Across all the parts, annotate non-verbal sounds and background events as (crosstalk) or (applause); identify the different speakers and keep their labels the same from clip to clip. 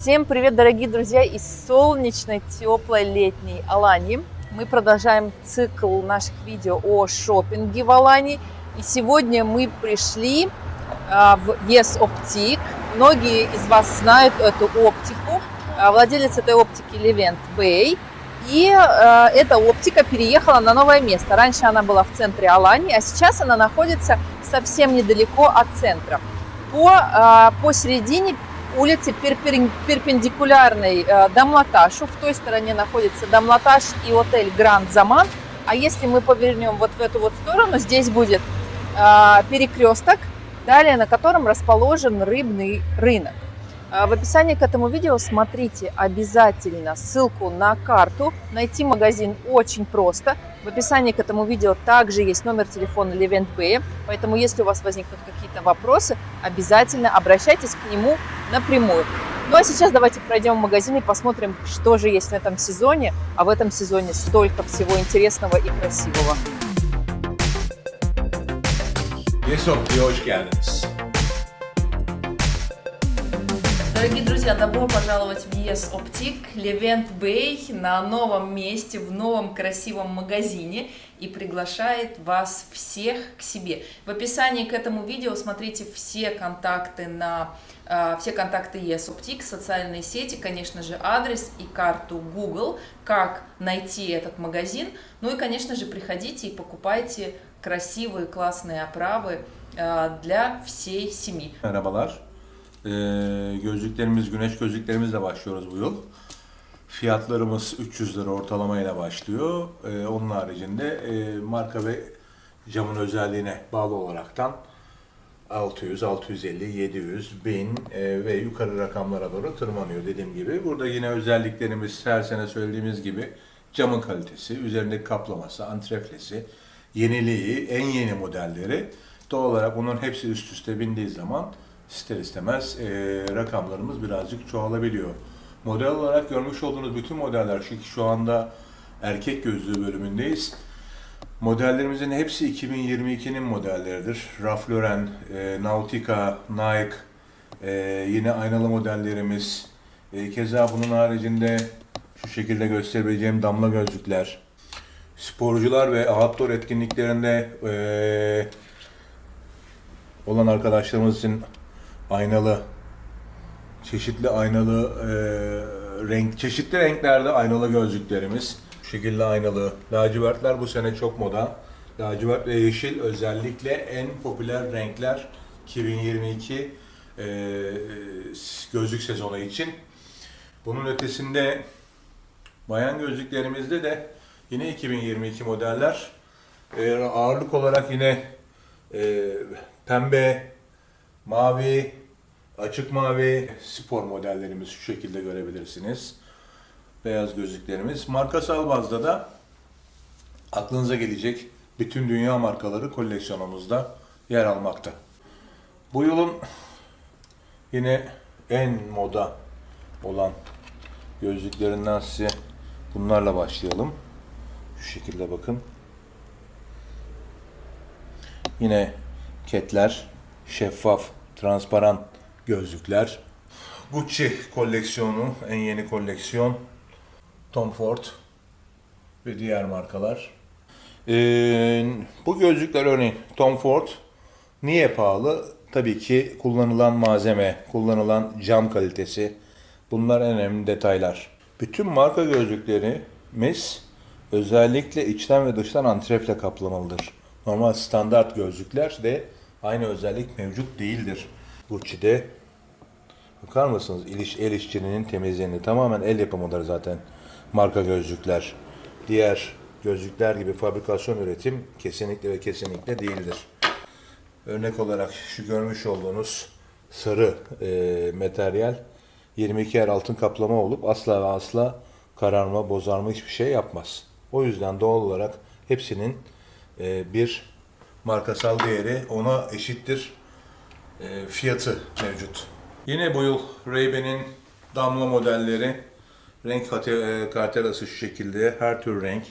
Speaker 1: Всем привет, дорогие друзья, из солнечной, теплой летней Алании. Мы продолжаем цикл наших видео о шопинге в Алании. И сегодня мы пришли а, в Yes Optic. Многие из вас знают эту оптику. А, Владелец этой оптики Левент Бэй. И э, эта оптика переехала на новое место. Раньше она была в центре Алании, а сейчас она находится совсем недалеко от центра. По, посередине перпен- перпендикулярной э, Дамлаташу. В той стороне находится Дамлаташ и отель Гранд Заман. А если мы повернем вот в эту вот сторону, здесь будет э, перекресток, далее на котором расположен рыбный рынок. Э, В описании к этому видео смотрите обязательно ссылку на карту. Найти магазин очень просто. В описании к этому видео также есть номер телефона Левент Бэя, поэтому если у вас возникнут какие-то вопросы, обязательно обращайтесь к нему напрямую. Ну а сейчас давайте пройдем в магазин и посмотрим, что же есть в этом сезоне. А в этом сезоне столько всего интересного и красивого.
Speaker 2: Yesop'ya hoş geldiniz.
Speaker 1: Дорогие друзья, добро пожаловать в Yes Optic, Levent Bay на новом месте, в новом красивом магазине и приглашает вас всех к себе. В описании к этому видео смотрите все контакты на э, все контакты Yes Optic, социальные сети, конечно же, адрес и карту Google, как найти этот магазин. Ну и, конечно же, приходите и покупайте красивые, классные оправы э, для всей семьи.
Speaker 2: Merhabalar. Ee, gözlüklerimiz, güneş gözlüklerimizle başlıyoruz bu yıl. Fiyatlarımız 300 lira ortalamayla başlıyor. Ee, onun haricinde e, marka ve camın özelliğine bağlı olaraktan 600, 650, 700, 1000 e, ve yukarı rakamlara doğru tırmanıyor dediğim gibi. Burada yine özelliklerimiz her sene söylediğimiz gibi camın kalitesi, üzerindeki kaplaması, antreflesi, yeniliği, en yeni modelleri. Doğal olarak bunun hepsi üst üste bindiği zaman ister istemez e, rakamlarımız birazcık çoğalabiliyor. Model olarak görmüş olduğunuz bütün modeller, çünkü şu anda erkek gözlüğü bölümündeyiz. Modellerimizin hepsi 2022'nin modelleridir. Ralph Lauren, e, Nautica, Nike, e, yine aynalı modellerimiz. E, keza bunun haricinde şu şekilde gösterebileceğim damla gözlükler. Sporcular ve outdoor etkinliklerinde e, olan arkadaşlarımız için aynalı, çeşitli aynalı e, renk, çeşitli renklerde aynalı gözlüklerimiz. Bu şekilde aynalı. Lacivertler bu sene çok moda. Lacivert ve yeşil özellikle en popüler renkler 2022 e, gözlük sezonu için. Bunun ötesinde bayan gözlüklerimizde de yine 2022 modeller. E, ağırlık olarak yine e, pembe, mavi, açık mavi spor modellerimiz şu şekilde görebilirsiniz. Beyaz gözlüklerimiz. Markasal bazda da aklınıza gelecek bütün dünya markaları koleksiyonumuzda yer almakta. Bu yılın yine en moda olan gözlüklerinden size bunlarla başlayalım. Şu şekilde bakın. Yine ketler, şeffaf, transparan gözlükler. Gucci koleksiyonu, en yeni koleksiyon. Tom Ford ve diğer markalar. Ee, bu gözlükler örneğin Tom Ford niye pahalı? Tabii ki kullanılan malzeme, kullanılan cam kalitesi. Bunlar en önemli detaylar. Bütün marka gözlüklerimiz özellikle içten ve dıştan antrefle kaplamalıdır. Normal standart gözlükler de aynı özellik mevcut değildir. Gucci'de bakar mısınız el, iş, el işçiliğinin temizliğini tamamen el yapımıdır zaten marka gözlükler. Diğer gözlükler gibi fabrikasyon üretim kesinlikle ve kesinlikle değildir. Örnek olarak şu görmüş olduğunuz sarı e, materyal 22 yer altın kaplama olup asla ve asla kararma, bozarma hiçbir şey yapmaz. O yüzden doğal olarak hepsinin e, bir markasal değeri ona eşittir fiyatı mevcut. Yine bu yıl Ray-Ban'in damla modelleri renk e, kartelası şu şekilde her tür renk.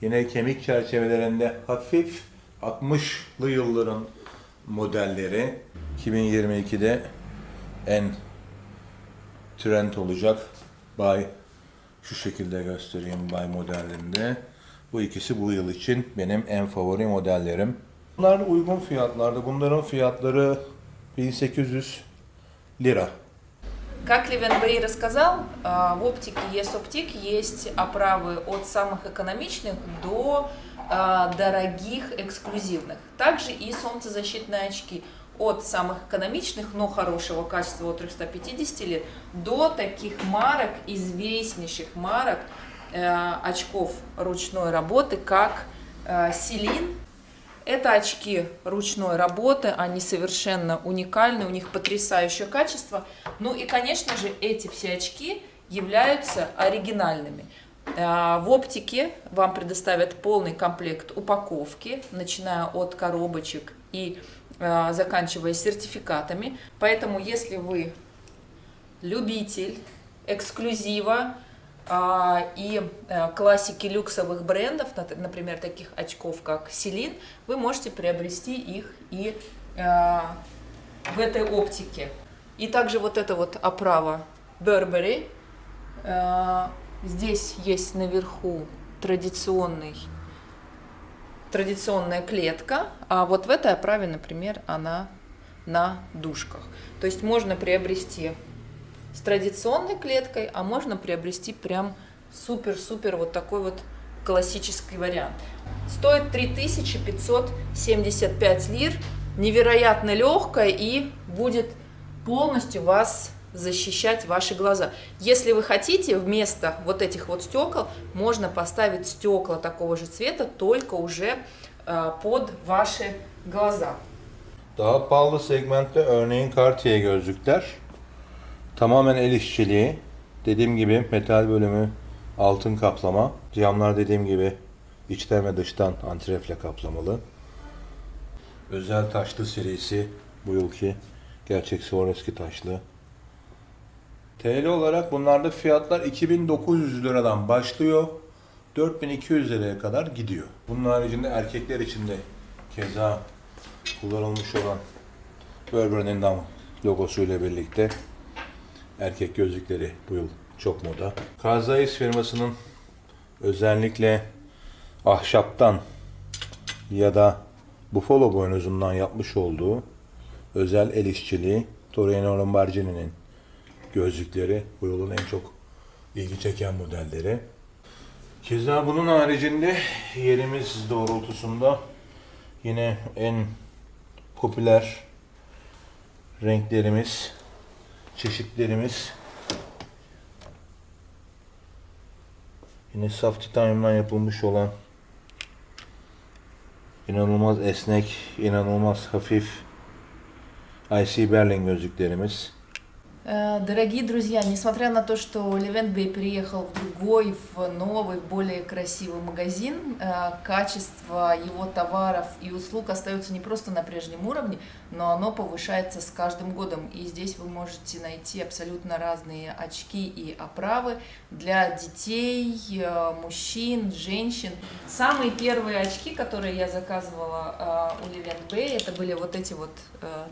Speaker 2: Yine kemik çerçevelerinde hafif 60'lı yılların modelleri 2022'de en trend olacak. Bay şu şekilde göstereyim Bay modelinde. Bu ikisi bu yıl için benim en favori modellerim. Bunlar uygun fiyatlarda. Bunların fiyatları 1800 lira.
Speaker 1: Как Левен Бэй рассказал, а, в оптике ЕС-Оптик есть оправы от самых экономичных до а, дорогих, эксклюзивных. Также и солнцезащитные очки от самых экономичных, но хорошего качества от 350 лет до таких марок, известнейших марок э, очков ручной работы, как э, Селин, это очки ручной работы, они совершенно уникальны, у них потрясающее качество. Ну и, конечно же, эти все очки являются оригинальными. А, В оптике вам предоставят полный комплект упаковки, начиная от коробочек и а, заканчивая сертификатами. Поэтому, если вы любитель эксклюзива и а, классики люксовых брендов, например, таких очков, как Селин, вы можете приобрести их и а, в этой оптике. И также вот эта вот оправа Burberry. А, Здесь есть наверху традиционный традиционная клетка, а вот в этой оправе, например, она на дужках. То есть можно приобрести с традиционной клеткой, а можно приобрести прям супер-супер вот такой вот классический вариант. Стоит 3575 лир, невероятно легкая и будет полностью вас защищать ваши глаза. Если вы хотите, вместо вот этих вот стекол можно поставить стекла такого же цвета, только уже э, под ваши глаза.
Speaker 2: Daha pahalı segmentte örneğin Cartier gözlükler. Tamamen el işçiliği. Dediğim gibi metal bölümü altın kaplama. Camlar dediğim gibi içten ve dıştan antrefle kaplamalı. Özel taşlı serisi bu yılki gerçek Swarovski taşlı. TL olarak bunlarda fiyatlar 2900 liradan başlıyor. 4200 liraya kadar gidiyor. Bunun haricinde erkekler için de keza kullanılmış olan Burberry'nin de logosuyla birlikte erkek gözlükleri bu yıl çok moda. Zeiss firmasının özellikle ahşaptan ya da Buffalo boynuzundan yapmış olduğu özel el işçiliği Torino Lombardini'nin gözlükleri bu yılın en çok ilgi çeken modelleri. Keza bunun haricinde yerimiz doğrultusunda yine en popüler renklerimiz, çeşitlerimiz yine saf titanyumdan yapılmış olan inanılmaz esnek, inanılmaz hafif IC Berlin gözlüklerimiz.
Speaker 1: Э, Дорогие друзья, несмотря на то, что Левент Бэй переехал в другой, в новый, более красивый магазин, э, качество его товаров и услуг остается не просто на прежнем уровне, но оно повышается с каждым годом. И здесь вы можете найти абсолютно разные очки и оправы для детей, э, мужчин, женщин. Самые первые очки, которые я заказывала у Левент Бэй, это были вот эти вот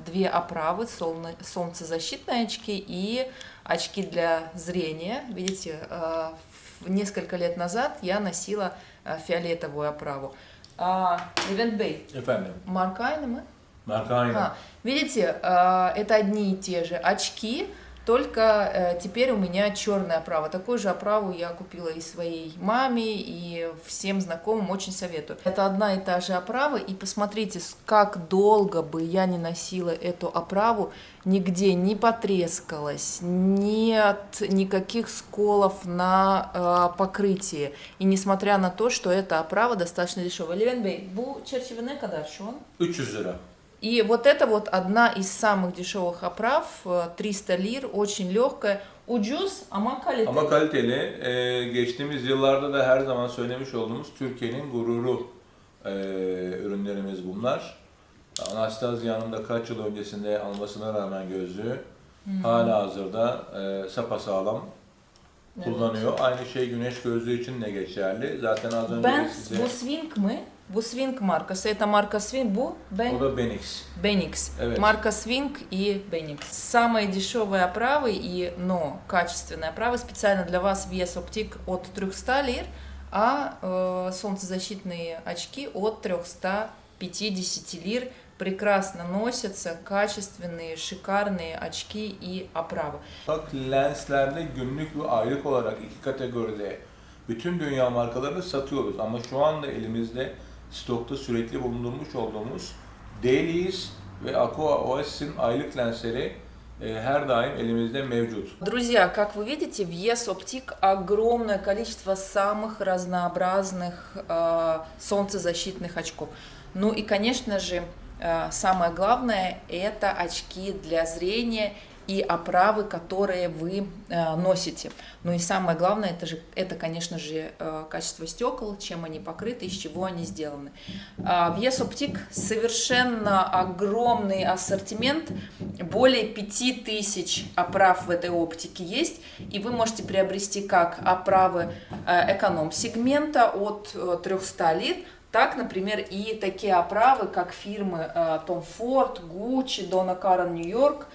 Speaker 1: две оправы, солнцезащитные очки и очки для зрения. Видите, э, несколько лет назад я носила э, фиолетовую оправу. А, Левент Бэй,
Speaker 2: Efendim,
Speaker 1: марка aynı mı?
Speaker 2: marka aynı.
Speaker 1: А, видите, э, это одни и те же очки, только э, теперь у меня черная оправа. Такую же оправу я купила и своей маме, и всем знакомым очень советую. Это одна и та же оправа, и посмотрите, как долго бы я не носила эту оправу, нигде не потрескалась, нет никаких сколов на э, покрытии. И несмотря на то, что эта оправа достаточно дешевая. Левен Бей, bu çerçeve ne kadar şu an?
Speaker 2: 300 lira.
Speaker 1: И вот это вот одна из самых дешевых оправ, э, 300 лир, очень легкая. Ucuz ama kaliteli.
Speaker 2: Ama kaliteli. Ee, geçtiğimiz yıllarda da her zaman söylemiş olduğumuz Türkiye'nin gururu ee, ürünlerimiz bunlar. Anastasya'nın da kaç yıl öncesinde almasına rağmen gözlüğü hala hazırda e, sapasağlam kullanıyor. Aynı şey güneş gözlüğü için de geçerli. Zaten az önce de
Speaker 1: Benz
Speaker 2: size
Speaker 1: bu swing mı? Bu Swing markası. Это marka Swing. Bu ben...
Speaker 2: O da Benix.
Speaker 1: Benix.
Speaker 2: Evet.
Speaker 1: Марка Swing и Benix. Самые дешевые оправы, и, но качественные оправы специально для вас VS Optic от 300 лир, а э, солнцезащитные очки от 350 лир прекрасно носятся, качественные, шикарные очки и оправы.
Speaker 2: Bak lenslerde günlük ve aylık olarak iki kategoride bütün dünya markalarını satıyoruz. Ama şu anda elimizde stokta sürekli bulundurmuş olduğumuz Dailies ve Aqua OS'in aylık lensleri e, her daim elimizde mevcut.
Speaker 1: Друзья, как вы видите, в ES Optic огромное количество самых разнообразных э, солнцезащитных очков. Ну и, конечно же, э, самое главное – это очки для зрения и оправы, которые вы э, носите. Ну и самое главное, это, же, это конечно же, э, качество стекол, чем они покрыты, из чего они сделаны. А, В ES Optic совершенно огромный ассортимент, более 5000 оправ в этой оптике есть, и вы можете приобрести как оправы э, эконом-сегмента от э, 300 лир, так, например, и такие оправы, как фирмы Tom Ford, Gucci, Donna Karan New York,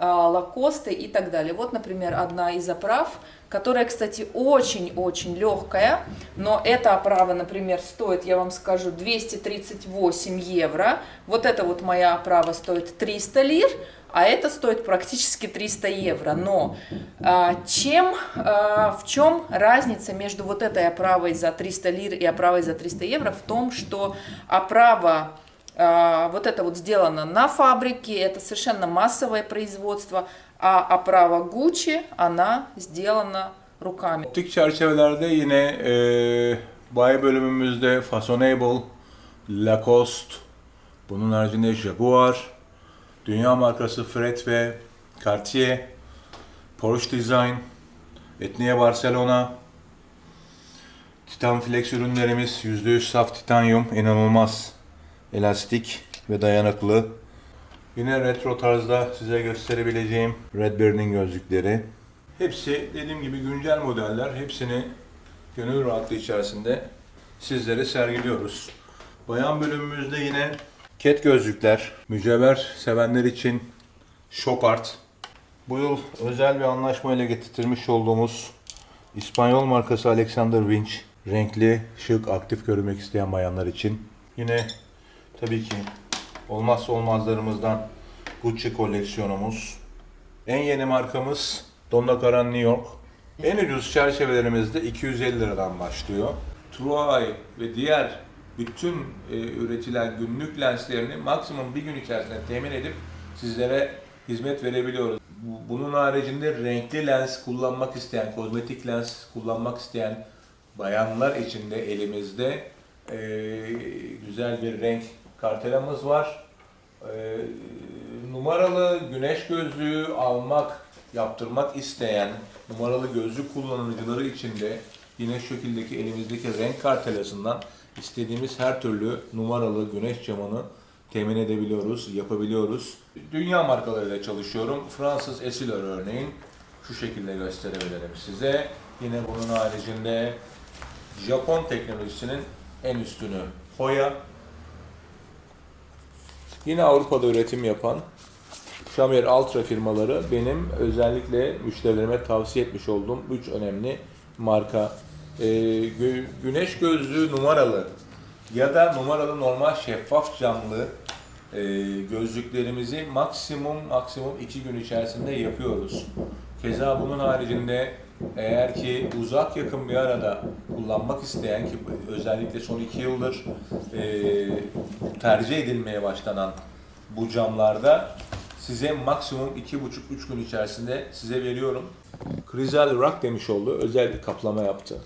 Speaker 1: э, Lacoste и так далее. Вот, например, одна из оправ, которая, кстати, очень-очень легкая, но эта оправа, например, стоит, я вам скажу, 238 евро. Вот эта вот моя оправа стоит 300 лир, а это стоит практически 300 евро. Но а, чем, а, в чем разница между вот этой оправой за 300 лир и оправой за 300 евро? В том, что оправа вот это вот сделано на фабрике, это совершенно массовое производство, а оправа Gucci, она сделана руками.
Speaker 2: Optik çerçevelerde yine e, bay bölümümüzde Fashionable, Lacoste, bunun haricinde Jaguar, dünya markası Fred ve Cartier, Porsche Design, Etnia Barcelona, Titan Flex ürünlerimiz %100 saf titanyum, inanılmaz elastik ve dayanıklı. Yine retro tarzda size gösterebileceğim Redbeard'in gözlükleri. Hepsi dediğim gibi güncel modeller. Hepsini gönül rahatlığı içerisinde sizlere sergiliyoruz. Bayan bölümümüzde yine ket gözlükler, mücevher sevenler için Shop Art. Bu yıl özel bir anlaşmayla getirtilmiş olduğumuz İspanyol markası Alexander Winch. Renkli, şık, aktif görünmek isteyen bayanlar için. Yine tabii ki olmazsa olmazlarımızdan Gucci koleksiyonumuz. En yeni markamız Donna Karan New York. En ucuz çerçevelerimizde 250 liradan başlıyor. Truay ve diğer bütün e, üretilen günlük lenslerini maksimum bir gün içerisinde temin edip sizlere hizmet verebiliyoruz. Bu- Bunun haricinde renkli lens kullanmak isteyen, kozmetik lens kullanmak isteyen bayanlar için de elimizde e, güzel bir renk kartelamız var. E, numaralı güneş gözlüğü almak, yaptırmak isteyen numaralı gözlük kullanıcıları için de yine şu şekildeki elimizdeki renk kartelasından istediğimiz her türlü numaralı güneş camını temin edebiliyoruz, yapabiliyoruz. Dünya markalarıyla çalışıyorum. Fransız Essilor örneğin şu şekilde gösterebilirim size. Yine bunun haricinde Japon teknolojisinin en üstünü Hoya. Yine Avrupa'da üretim yapan Shamir Ultra firmaları benim özellikle müşterilerime tavsiye etmiş olduğum 3 önemli marka. Gö- güneş gözlüğü numaralı ya da numaralı normal şeffaf camlı e, gözlüklerimizi maksimum maksimum 2 gün içerisinde yapıyoruz. Keza bunun haricinde eğer ki uzak yakın bir arada kullanmak isteyen ki özellikle son 2 yıldır e, tercih edilmeye başlanan bu camlarda size maksimum 2,5-3 gün içerisinde size veriyorum. Crizal Rock demiş oldu. Özel bir kaplama yaptı.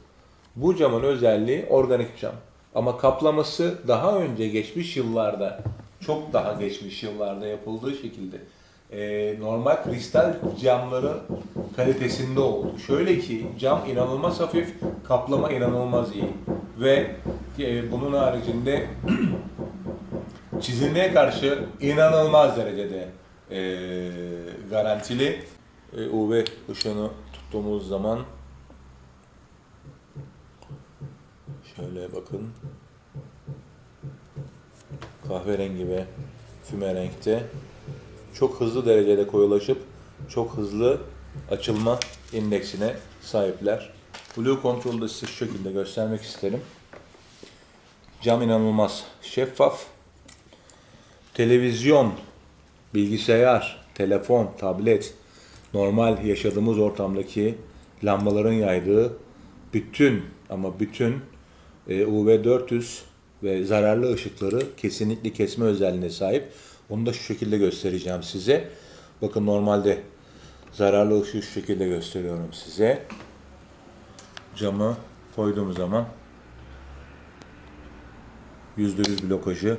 Speaker 2: Bu camın özelliği organik cam. Ama kaplaması daha önce geçmiş yıllarda, çok daha geçmiş yıllarda yapıldığı şekilde e, normal kristal camların kalitesinde oldu. Şöyle ki cam inanılmaz hafif, kaplama inanılmaz iyi. Ve e, bunun haricinde (clears throat) çizilmeye karşı inanılmaz derecede e, garantili. E, UV ışığını tuttuğumuz zaman şöyle bakın. kahverengi ve füme renkte. Çok hızlı derecede koyulaşıp çok hızlı açılma indeksine sahipler. Blue Control'u da size şu şekilde göstermek isterim. Cam inanılmaz şeffaf. Televizyon, bilgisayar, telefon, tablet, normal yaşadığımız ortamdaki lambaların yaydığı bütün ama bütün e, UV400 ve zararlı ışıkları kesinlikle kesme özelliğine sahip. Onu da şu şekilde göstereceğim size. Bakın normalde zararlı ışığı şu şekilde gösteriyorum size. Camı koyduğum zaman %100 blokajı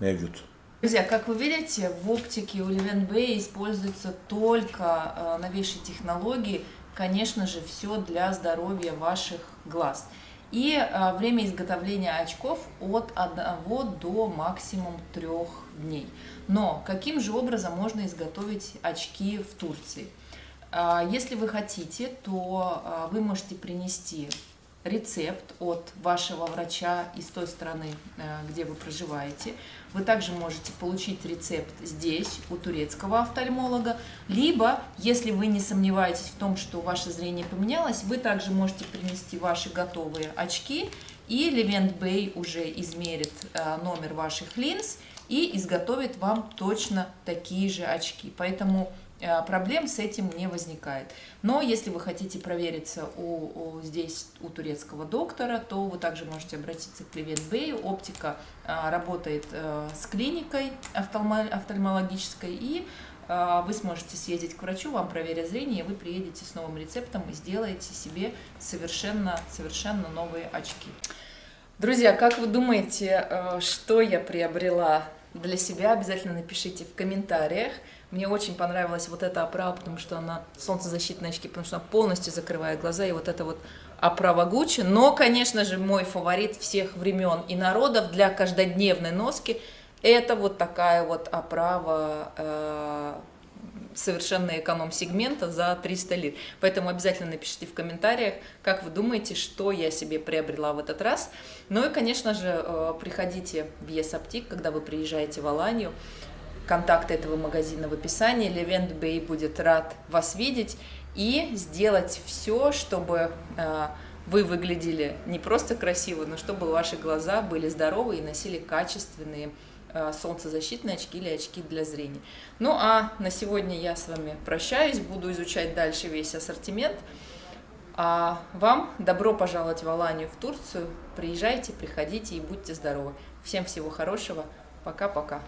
Speaker 2: mevcut.
Speaker 1: Друзья, как вы видите, в оптике у Bay используются только э, новейшие технологии, конечно же, все для здоровья ваших глаз. И э, время изготовления очков от 1 до максимум 3 дней. Но каким же образом можно изготовить очки в Турции? Э, Если вы хотите, то э, вы можете принести рецепт от вашего врача из той страны, э, где вы проживаете. Вы также можете получить рецепт здесь, у турецкого офтальмолога. Либо, если вы не сомневаетесь в том, что ваше зрение поменялось, вы также можете принести ваши готовые очки, и Левент Бэй уже измерит э, номер ваших линз и изготовит вам точно такие же очки. Поэтому проблем с этим не возникает. Но если вы хотите провериться у, у- здесь у турецкого доктора, то вы также можете обратиться к Левент Бэю. Оптика а, работает э, с клиникой офтальмо- офтальмологической, и а, вы сможете съездить к врачу, вам проверят зрение, и вы приедете с новым рецептом и сделаете себе совершенно, совершенно новые очки. Друзья, как вы думаете, э, что я приобрела для себя? Обязательно напишите в комментариях. Мне очень понравилась вот эта оправа, потому что она солнцезащитные очки, потому что она полностью закрывает глаза, и вот это вот оправа Гуччи. Но, конечно же, мой фаворит всех времен и народов для каждодневной носки это вот такая вот оправа э, совершенно эконом-сегмента за 300 лир. Поэтому обязательно напишите в комментариях, как вы думаете, что я себе приобрела в этот раз. Ну и, конечно же, э, приходите в Есаптик, когда вы приезжаете в Аланию. Контакты этого магазина в описании. Левент Бэй будет рад вас видеть и сделать все, чтобы э, вы выглядели не просто красиво, но чтобы ваши глаза были здоровы и носили качественные солнцезащитные очки или очки для зрения. Ну а на сегодня я с вами прощаюсь, буду изучать дальше весь ассортимент. А вам добро пожаловать в Аланию, в Турцию. Приезжайте, приходите и будьте здоровы. Всем всего хорошего. Пока-пока.